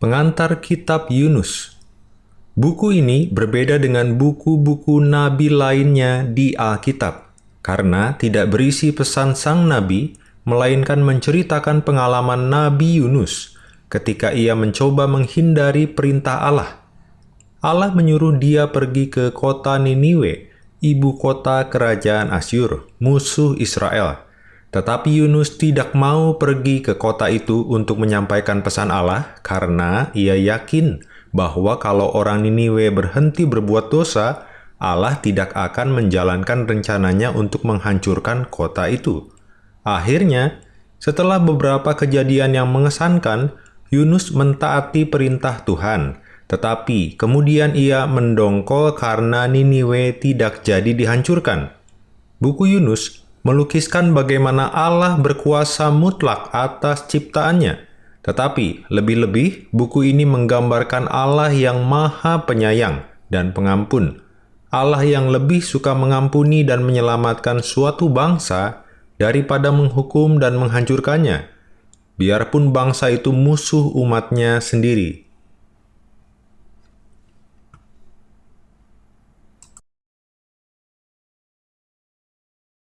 pengantar kitab Yunus. Buku ini berbeda dengan buku-buku nabi lainnya di Alkitab karena tidak berisi pesan sang nabi, melainkan menceritakan pengalaman Nabi Yunus ketika ia mencoba menghindari perintah Allah. Allah menyuruh dia pergi ke kota Niniwe, ibu kota kerajaan Asyur, musuh Israel. Tetapi Yunus tidak mau pergi ke kota itu untuk menyampaikan pesan Allah karena ia yakin bahwa kalau orang Niniwe berhenti berbuat dosa, Allah tidak akan menjalankan rencananya untuk menghancurkan kota itu. Akhirnya, setelah beberapa kejadian yang mengesankan, Yunus mentaati perintah Tuhan, tetapi kemudian ia mendongkol karena Niniwe tidak jadi dihancurkan. Buku Yunus melukiskan bagaimana Allah berkuasa mutlak atas ciptaannya. Tetapi lebih-lebih, buku ini menggambarkan Allah yang maha penyayang dan pengampun. Allah yang lebih suka mengampuni dan menyelamatkan suatu bangsa daripada menghukum dan menghancurkannya. Biarpun bangsa itu musuh umatnya sendiri.